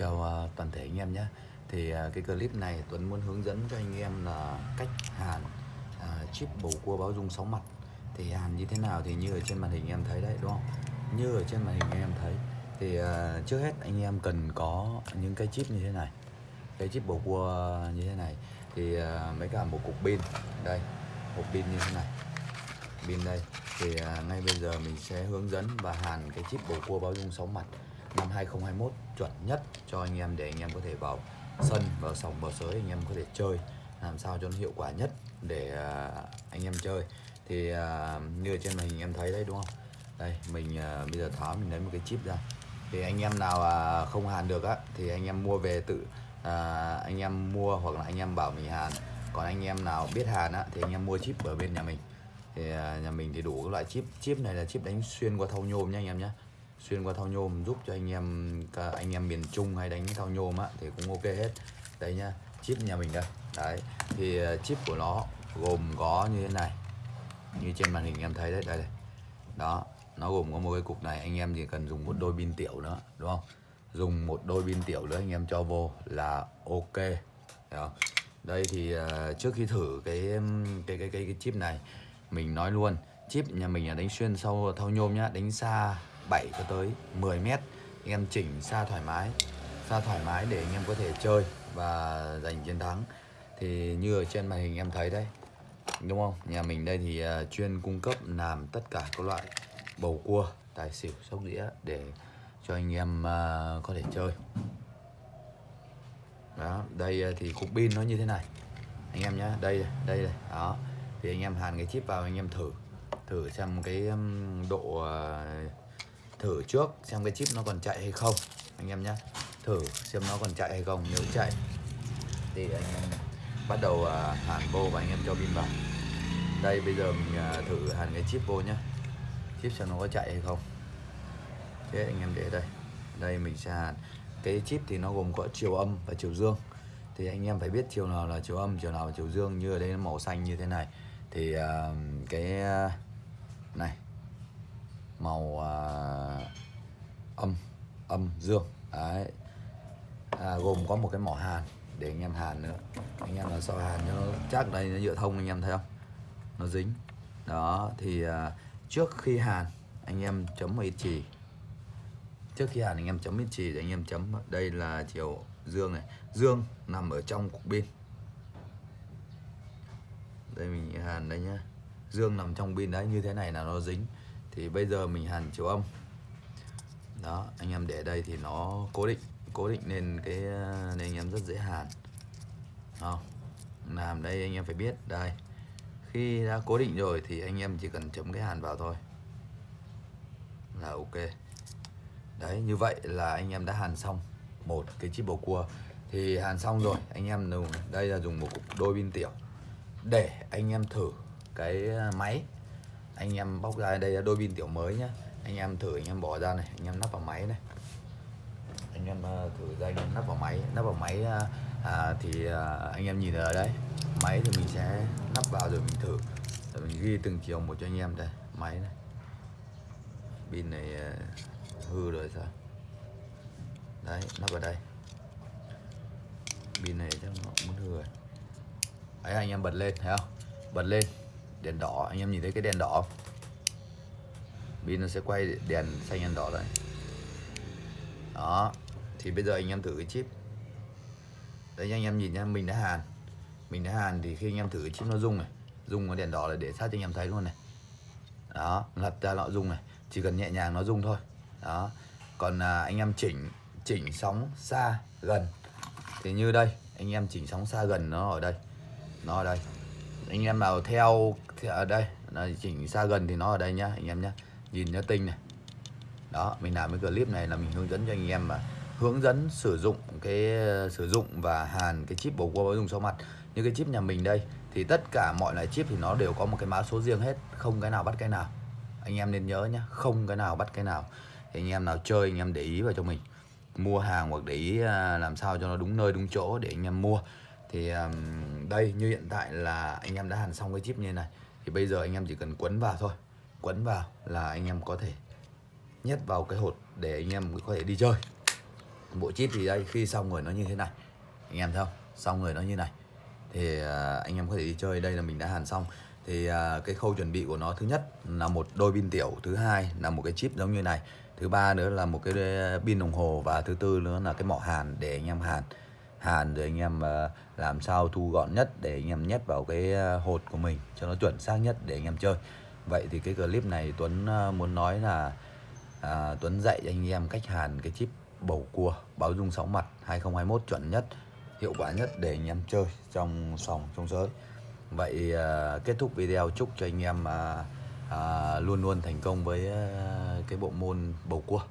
chào ờ, toàn thể anh em nhé. Thì ờ, cái clip này Tuấn muốn hướng dẫn cho anh em là cách hàn à, chip bầu cua báo dung sóng mặt. Thì hàn như thế nào thì như ở trên màn hình em thấy đấy đúng không? Như ở trên màn hình em thấy. Thì à, trước hết anh em cần có những cái chip như thế này. Cái chip bầu cua như thế này. Thì à, mấy cả một cục pin. Đây một pin như thế này. Pin đây. Thì à, ngay bây giờ mình sẽ hướng dẫn và hàn cái chip bầu cua báo dung sóng mặt năm 2021 chuẩn nhất cho anh em để anh em có thể vào sân vào sòng vào sới anh em có thể chơi làm sao cho nó hiệu quả nhất để anh em chơi thì như ở trên màn hình em thấy đấy đúng không đây mình bây giờ tháo mình lấy một cái chip ra thì anh em nào không hàn được á thì anh em mua về tự à, anh em mua hoặc là anh em bảo mình hàn còn anh em nào biết hàn á thì anh em mua chip ở bên nhà mình thì à, nhà mình thì đủ các loại chip chip này là chip đánh xuyên qua thau nhôm nha anh em nhé xuyên qua thao nhôm giúp cho anh em anh em miền Trung hay đánh thao nhôm á thì cũng ok hết đây nhá chip nhà mình đây đấy thì ờ, chip của nó gồm có như thế này như trên màn hình em thấy đấy đây, đây. đó nó gồm có một cái cục này anh em chỉ cần dùng một đôi pin tiểu nữa đúng không dùng một đôi pin tiểu nữa anh em cho vô là ok Đấy không? đây thì uh, trước khi thử cái cái cái cái, cái chip này mình nói luôn chip nhà mình là đánh xuyên sau thau nhôm nhá đánh xa 7 cho tới 10 mét. Anh em chỉnh xa thoải mái, xa thoải mái để anh em có thể chơi và giành chiến thắng. Thì như ở trên màn hình em thấy đấy đúng không? Nhà mình đây thì à, chuyên cung cấp làm tất cả các loại bầu cua, tài xỉu, sóc đĩa để cho anh em à, có thể chơi. Đó, đây à, thì cục pin nó như thế này. Anh em nhé đây đây đây đó. Thì anh em hàn cái chip vào, anh em thử thử xem cái độ thử trước xem cái chip nó còn chạy hay không anh em nhé thử xem nó còn chạy hay không nếu chạy thì anh em bắt đầu à, hàn vô và anh em cho pin vào. Đây bây giờ mình à, thử hàn cái chip vô nhé chip xem nó có chạy hay không. Thế anh em để đây. Đây mình sẽ hàn. Cái chip thì nó gồm có chiều âm và chiều dương. Thì anh em phải biết chiều nào là chiều âm chiều nào là chiều dương. Như ở đây nó màu xanh như thế này. Thì uh, cái uh, này màu à, âm âm dương. Đấy. À, gồm có một cái mỏ hàn để anh em hàn nữa. Anh em là sao hàn cho nó chắc đây nó nhựa thông anh em thấy không? Nó dính. Đó thì à, trước khi hàn anh em chấm một ít chì. Trước khi hàn anh em chấm ít chì thì anh em chấm. Đây là chiều dương này. Dương nằm ở trong cục pin. Đây mình hàn đây nhá. Dương nằm trong pin đấy như thế này là nó dính thì bây giờ mình hàn chiều âm. Đó, anh em để đây thì nó cố định cố định nên cái, nên anh em rất dễ hàn. Không làm đây anh em phải biết. Đây, khi đã cố định rồi thì anh em chỉ cần chấm cái hàn vào thôi. Là ok. Đấy, như vậy là anh em đã hàn xong một cái chiếc bầu cua. Thì hàn xong rồi, anh em dùng, đây là dùng một cục đôi pin tiểu để anh em thử cái máy anh em bóc ra đây là đôi pin tiểu mới nhá. Anh em thử anh em bỏ ra này anh em nắp vào máy này. Anh em ờ, thử ra anh em nắp vào máy. Nắp vào máy ờ, à, thì à, anh em nhìn ở đấy máy thì mình sẽ nắp vào rồi mình thử. Rồi mình ghi từng chiều một cho anh em đây. Máy này. Pin này hư rồi sao? Đấy nắp vào đây. Pin này chắc nó muốn hư rồi. Đấy anh em bật lên thấy không? Bật lên đèn đỏ. Anh em nhìn thấy cái đèn đỏ pin nó sẽ quay đèn xanh đèn đỏ đấy đó thì bây giờ anh em thử cái chip. Đấy anh em nhìn nha mình đã hàn. Mình đã hàn thì khi anh em thử cái chip nó rung này rung cái đèn đỏ là để sát cho anh em thấy luôn này. Đó lật ra nó rung này chỉ cần nhẹ nhàng nó rung thôi. Đó còn à, anh em chỉnh chỉnh sóng xa gần. Thì như đây anh em chỉnh sóng xa gần nó ở đây nó ở đây anh em nào theo, ở đây nó chỉnh xa gần thì nó ở đây nhá anh em nhá. Nhìn nó tinh này. Đó mình làm cái clip này là mình hướng dẫn cho anh em mà hướng dẫn sử dụng cái sử dụng và hàn cái chip bầu cua báo dùng sau mặt. Như cái chip nhà mình đây thì tất cả mọi loại chip thì nó đều có một cái mã số riêng hết không cái nào bắt cái nào. Anh em nên nhớ nhá không cái nào bắt cái nào. Thì anh em nào chơi anh em để ý vào cho mình. Mua hàng hoặc để ý à, làm sao cho nó đúng nơi đúng chỗ để anh em mua thì um, đây như hiện tại là anh em đã hàn xong cái chip như này thì bây giờ anh em chỉ cần quấn vào thôi. Quấn vào là anh em có thể nhét vào cái hột để anh em có thể đi chơi. Bộ chip thì đây khi xong rồi nó như thế này. Anh em thấy không? Xong rồi nó như này. Thì uh, anh em có thể đi chơi. Đây là mình đã hàn xong. Thì uh, cái khâu chuẩn bị của nó thứ nhất là một đôi pin tiểu thứ hai là một cái chip giống như này thứ ba nữa là một cái ờ, pin đồng hồ và thứ tư nữa là cái mỏ hàn để anh em hàn hàn rồi anh em ờ, làm sao thu gọn nhất để anh em nhét vào cái ờ, hột của mình cho nó chuẩn xác nhất để anh em chơi. Vậy thì cái clip này Tuấn ờ, muốn nói là à, Tuấn dạy cho anh em cách hàn cái chip bầu cua báo dung sóng mặt 2021 chuẩn nhất hiệu quả nhất để anh em chơi trong sòng trong giới. Vậy à, kết thúc video chúc cho anh em à, à, luôn luôn thành công với à, cái bộ môn bầu cua.